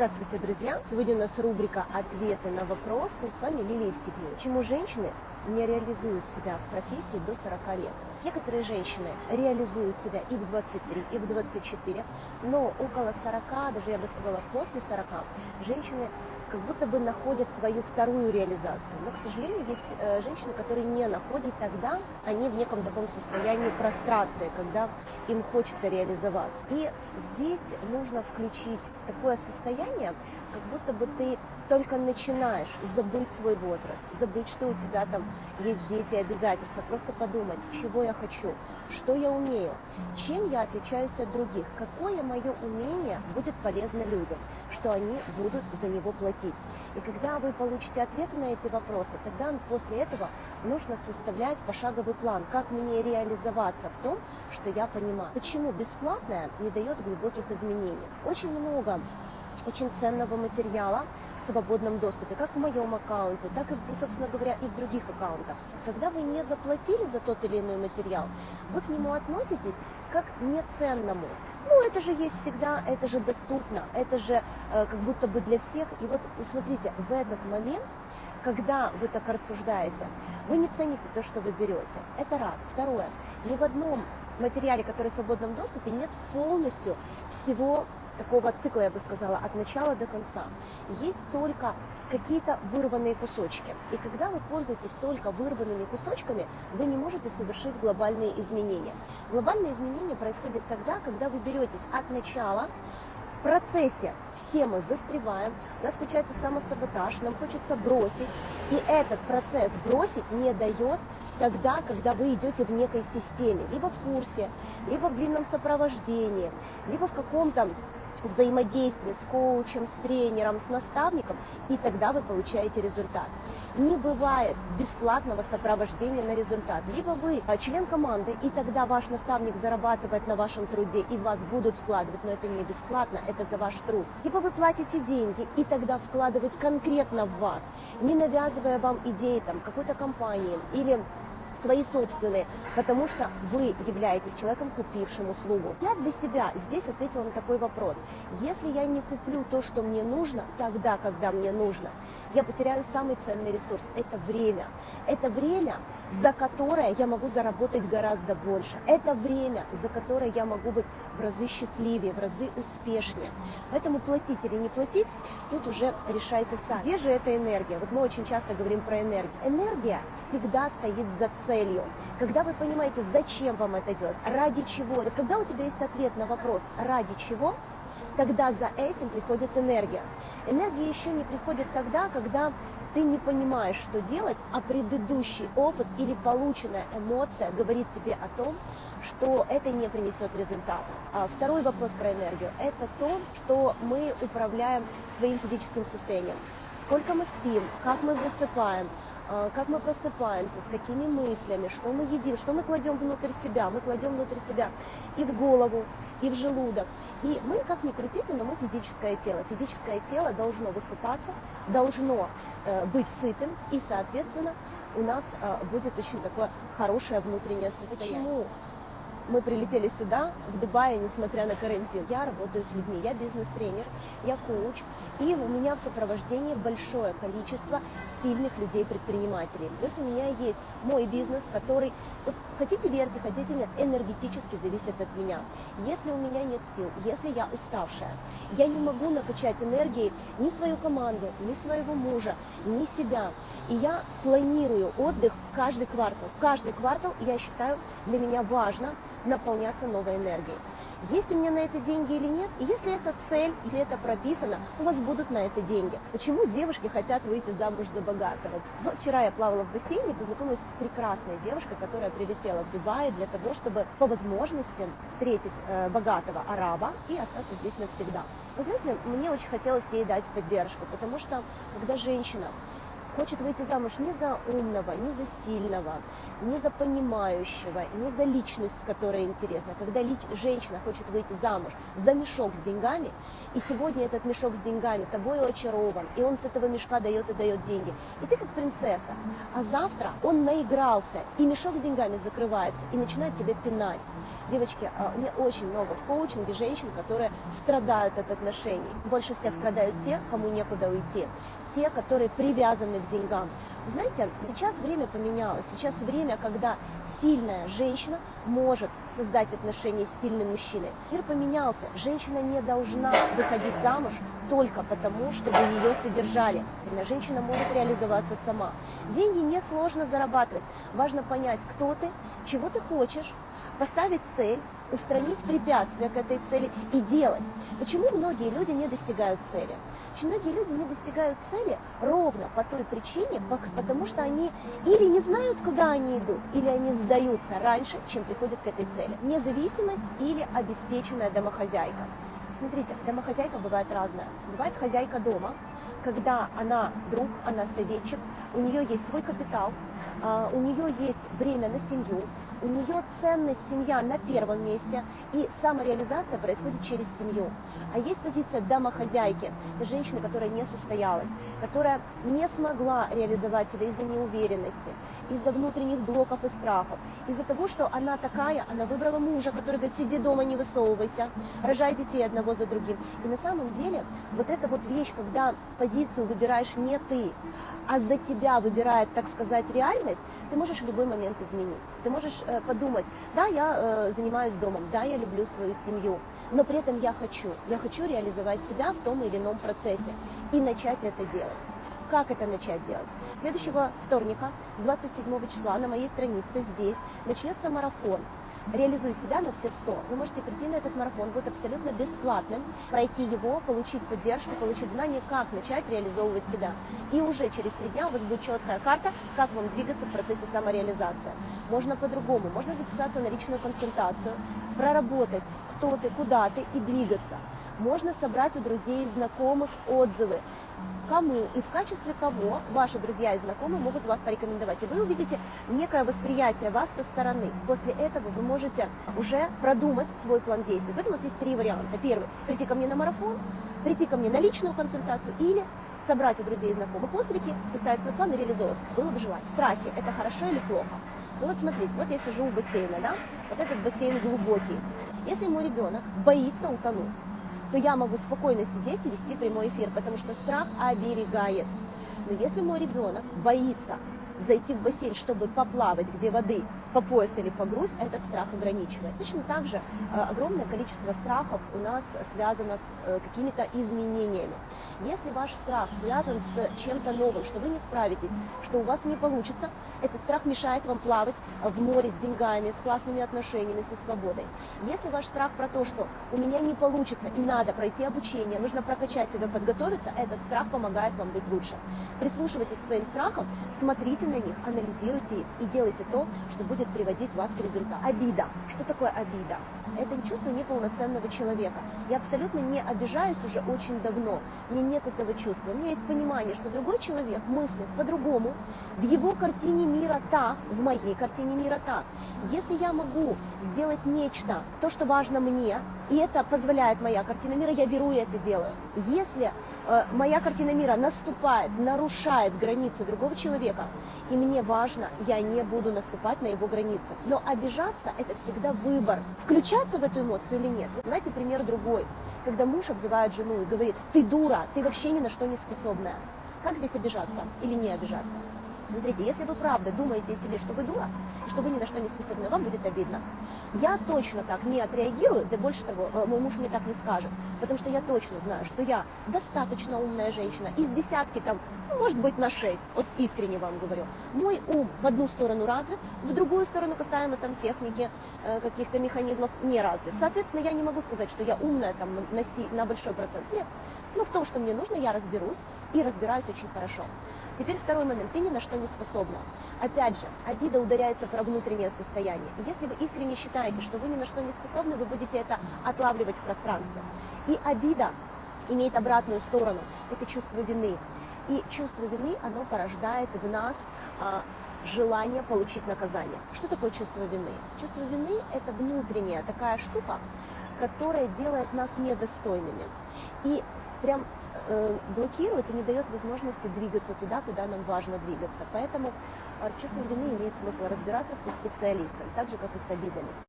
Здравствуйте, друзья! Сегодня у нас рубрика «Ответы на вопросы». С вами Лилия Степнева. Почему женщины не реализуют себя в профессии до 40 лет? Некоторые женщины реализуют себя и в 23, и в 24, но около 40, даже я бы сказала после 40, женщины как будто бы находят свою вторую реализацию. Но, к сожалению, есть э, женщины, которые не находят тогда, они в неком таком состоянии прострации, когда им хочется реализоваться. И здесь нужно включить такое состояние, как будто бы ты только начинаешь забыть свой возраст, забыть, что у тебя там есть дети, обязательства, просто подумать, чего я хочу, что я умею, чем я отличаюсь от других, какое мое умение будет полезно людям, что они будут за него платить. И когда вы получите ответы на эти вопросы, тогда после этого нужно составлять пошаговый план, как мне реализоваться в том, что я понимаю. Почему бесплатное не дает глубоких изменений? Очень много очень ценного материала в свободном доступе, как в моем аккаунте, так и, собственно говоря, и в других аккаунтах. Когда вы не заплатили за тот или иной материал, вы к нему относитесь как неценному. Ну, это же есть всегда, это же доступно, это же э, как будто бы для всех. И вот, смотрите, в этот момент, когда вы так рассуждаете, вы не цените то, что вы берете. Это раз. Второе. Ни в одном материале, который в свободном доступе, нет полностью всего такого цикла, я бы сказала, от начала до конца. Есть только какие-то вырванные кусочки. И когда вы пользуетесь только вырванными кусочками, вы не можете совершить глобальные изменения. Глобальные изменения происходят тогда, когда вы беретесь от начала, в процессе все мы застреваем, у нас включается самосаботаж, нам хочется бросить, и этот процесс бросить не дает тогда, когда вы идете в некой системе, либо в курсе, либо в длинном сопровождении, либо в каком-то взаимодействие с коучем, с тренером, с наставником, и тогда вы получаете результат. Не бывает бесплатного сопровождения на результат. Либо вы член команды, и тогда ваш наставник зарабатывает на вашем труде, и вас будут вкладывать, но это не бесплатно, это за ваш труд. Либо вы платите деньги, и тогда вкладывают конкретно в вас, не навязывая вам идеи там, какой-то компании или свои собственные, потому что вы являетесь человеком, купившим услугу. Я для себя здесь ответила на такой вопрос. Если я не куплю то, что мне нужно, тогда, когда мне нужно, я потеряю самый ценный ресурс – это время. Это время, за которое я могу заработать гораздо больше. Это время, за которое я могу быть в разы счастливее, в разы успешнее. Поэтому платить или не платить, тут уже решайте сами. Где же эта энергия? Вот мы очень часто говорим про энергию. Энергия всегда стоит за целью, когда вы понимаете, зачем вам это делать, ради чего. Вот когда у тебя есть ответ на вопрос «ради чего?», тогда за этим приходит энергия. Энергия еще не приходит тогда, когда ты не понимаешь, что делать, а предыдущий опыт или полученная эмоция говорит тебе о том, что это не принесет результата. А второй вопрос про энергию – это то, что мы управляем своим физическим состоянием. Сколько мы спим, как мы засыпаем, как мы просыпаемся, с какими мыслями, что мы едим, что мы кладем внутрь себя. Мы кладем внутрь себя и в голову, и в желудок. И мы, как ни крутите, но мы физическое тело. Физическое тело должно высыпаться, должно э, быть сытым, и, соответственно, у нас э, будет очень такое хорошее внутреннее состояние. Почему мы прилетели сюда, в Дубае, несмотря на карантин. Я работаю с людьми, я бизнес-тренер, я коуч, и у меня в сопровождении большое количество сильных людей-предпринимателей. Плюс у меня есть мой бизнес, который, вот, хотите верьте, хотите нет, энергетически зависит от меня. Если у меня нет сил, если я уставшая, я не могу накачать энергией ни свою команду, ни своего мужа, ни себя. И я планирую отдых каждый квартал. Каждый квартал, я считаю, для меня важно наполняться новой энергией. Есть у меня на это деньги или нет? И если это цель, если это прописано, у вас будут на это деньги. Почему девушки хотят выйти замуж за богатого? Вчера я плавала в бассейне, познакомилась с прекрасной девушкой, которая прилетела в Дубай для того, чтобы по возможности встретить э, богатого араба и остаться здесь навсегда. Вы знаете, мне очень хотелось ей дать поддержку, потому что когда женщина хочет выйти замуж не за умного, не за сильного, не за понимающего, не за личность, которая интересна. Когда лич, женщина хочет выйти замуж за мешок с деньгами, и сегодня этот мешок с деньгами тобой очарован, и он с этого мешка дает и дает деньги, и ты как принцесса, а завтра он наигрался, и мешок с деньгами закрывается, и начинает тебя пинать. Девочки, а, у меня очень много в коучинге женщин, которые страдают от отношений. Больше всех страдают те, кому некуда уйти те, которые привязаны к деньгам. Знаете, сейчас время поменялось. Сейчас время, когда сильная женщина может создать отношения с сильным мужчиной. Мир поменялся. Женщина не должна выходить замуж только потому, чтобы ее содержали. Женщина может реализоваться сама. Деньги несложно зарабатывать. Важно понять, кто ты, чего ты хочешь, поставить цель, устранить препятствия к этой цели и делать. Почему многие люди не достигают цели? Очень многие люди не достигают цели ровно по той причине, потому что они или не знают, куда они идут, или они сдаются раньше, чем приходят к этой цели. Независимость или обеспеченная домохозяйка. Смотрите, домохозяйка бывает разная. Бывает хозяйка дома, когда она друг, она советчик, у нее есть свой капитал, у нее есть время на семью, у нее ценность семья на первом месте, и самореализация происходит через семью. А есть позиция домохозяйки, это женщина, которая не состоялась, которая не смогла реализовать себя из-за неуверенности, из-за внутренних блоков и страхов, из-за того, что она такая, она выбрала мужа, который говорит, сиди дома, не высовывайся, рожай детей одного за другим. И на самом деле вот эта вот вещь, когда позицию выбираешь не ты, а за тебя выбирает, так сказать, реальность, ты можешь в любой момент изменить. Ты можешь Э, подумать, да, я э, занимаюсь домом, да, я люблю свою семью, но при этом я хочу, я хочу реализовать себя в том или ином процессе и начать это делать. Как это начать делать? Следующего вторника, с 27 числа на моей странице здесь начнется марафон реализуй себя на все 100. Вы можете прийти на этот марафон, будет абсолютно бесплатным, пройти его, получить поддержку, получить знания, как начать реализовывать себя. И уже через три дня у вас будет четкая карта, как вам двигаться в процессе самореализации. Можно по-другому, можно записаться на личную консультацию, проработать, кто ты, куда ты и двигаться. Можно собрать у друзей и знакомых отзывы, кому и в качестве кого ваши друзья и знакомые могут вас порекомендовать. И вы увидите некое восприятие вас со стороны. После этого вы можете уже продумать свой план действий. Поэтому есть три варианта. Первый – прийти ко мне на марафон, прийти ко мне на личную консультацию или собрать у друзей и знакомых отклики, составить свой план и реализовываться. Было бы желание. Страхи – это хорошо или плохо? Ну вот смотрите, вот я сижу у бассейна, да, вот этот бассейн глубокий. Если мой ребенок боится утонуть, то я могу спокойно сидеть и вести прямой эфир, потому что страх оберегает. Но если мой ребенок боится зайти в бассейн, чтобы поплавать, где воды по пояс или по грудь, этот страх ограничивает. Точно так же э, огромное количество страхов у нас связано с э, какими-то изменениями. Если ваш страх связан с чем-то новым, что вы не справитесь, что у вас не получится, этот страх мешает вам плавать в море с деньгами, с классными отношениями, со свободой. Если ваш страх про то, что у меня не получится и надо пройти обучение, нужно прокачать себя, подготовиться, этот страх помогает вам быть лучше. Прислушивайтесь к своим страхам, смотрите на них, анализируйте их и делайте то, что будет приводить вас к результату. Обида. Что такое обида? Это чувство неполноценного человека. Я абсолютно не обижаюсь уже очень давно. Мне нет этого чувства. У меня есть понимание, что другой человек мыслит по-другому. В его картине мира так, в моей картине мира так. Если я могу сделать нечто, то, что важно мне, и это позволяет моя картина мира, я беру и это делаю. Если э, моя картина мира наступает, нарушает границы другого человека, и мне важно, я не буду наступать на его границы. Но обижаться – это всегда выбор. Включаться в эту эмоцию или нет. Знаете, пример другой. Когда муж обзывает жену и говорит, ты дура, ты вообще ни на что не способная. Как здесь обижаться или не обижаться? Смотрите, если вы правда думаете себе, что вы дура, что вы ни на что не способны, вам будет обидно. Я точно так не отреагирую, да больше того, э, мой муж мне так не скажет, потому что я точно знаю, что я достаточно умная женщина, из десятки там, ну, может быть, на шесть, вот искренне вам говорю. Мой ум в одну сторону развит, в другую сторону касаемо там техники, э, каких-то механизмов не развит. Соответственно, я не могу сказать, что я умная там на, си, на большой процент. Нет. Но в том, что мне нужно, я разберусь и разбираюсь очень хорошо. Теперь второй момент. Ты ни на что не способна. Опять же, обида ударяется про внутреннее состояние. Если вы искренне считаете, что вы ни на что не способны, вы будете это отлавливать в пространстве. И обида имеет обратную сторону. Это чувство вины. И чувство вины, оно порождает в нас а, желание получить наказание. Что такое чувство вины? Чувство вины – это внутренняя такая штука, которая делает нас недостойными. И прям э, блокирует и не дает возможности двигаться туда, куда нам важно двигаться. Поэтому э, с чувством вины имеет смысл разбираться со специалистом, так же, как и с обидами.